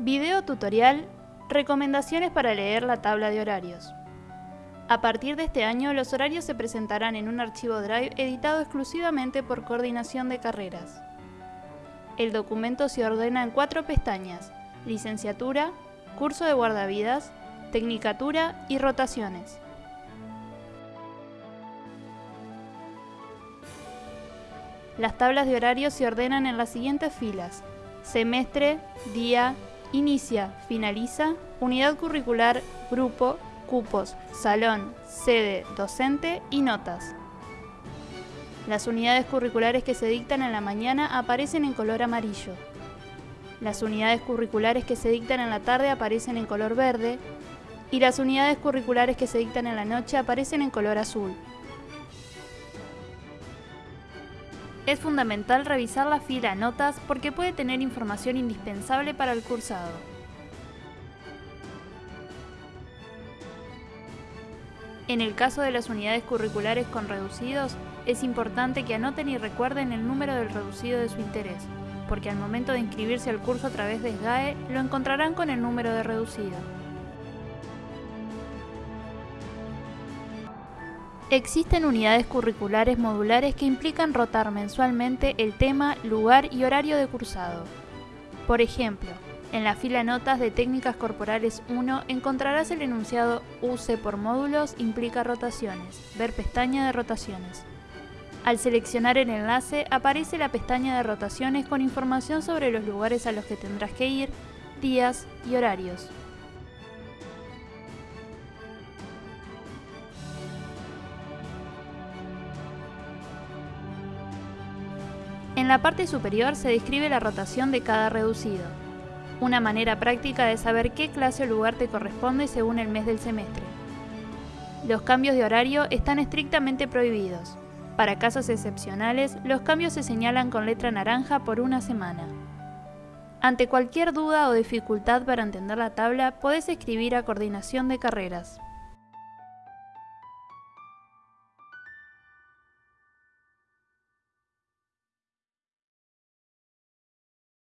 Video tutorial Recomendaciones para leer la tabla de horarios. A partir de este año, los horarios se presentarán en un archivo Drive editado exclusivamente por Coordinación de Carreras. El documento se ordena en cuatro pestañas, Licenciatura, Curso de Guardavidas, Tecnicatura y Rotaciones. Las tablas de horarios se ordenan en las siguientes filas, semestre, día, inicia, finaliza, unidad curricular, grupo, cupos, salón, sede, docente y notas. Las unidades curriculares que se dictan en la mañana aparecen en color amarillo. Las unidades curriculares que se dictan en la tarde aparecen en color verde y las unidades curriculares que se dictan en la noche aparecen en color azul. Es fundamental revisar la fila Notas porque puede tener información indispensable para el cursado. En el caso de las unidades curriculares con reducidos, es importante que anoten y recuerden el número del reducido de su interés, porque al momento de inscribirse al curso a través de SGAE lo encontrarán con el número de reducido. Existen unidades curriculares modulares que implican rotar mensualmente el tema, lugar y horario de cursado. Por ejemplo, en la fila Notas de Técnicas Corporales 1 encontrarás el enunciado UCE por módulos implica rotaciones, ver pestaña de rotaciones. Al seleccionar el enlace aparece la pestaña de rotaciones con información sobre los lugares a los que tendrás que ir, días y horarios. En la parte superior se describe la rotación de cada reducido, una manera práctica de saber qué clase o lugar te corresponde según el mes del semestre. Los cambios de horario están estrictamente prohibidos. Para casos excepcionales, los cambios se señalan con letra naranja por una semana. Ante cualquier duda o dificultad para entender la tabla, podés escribir a Coordinación de Carreras.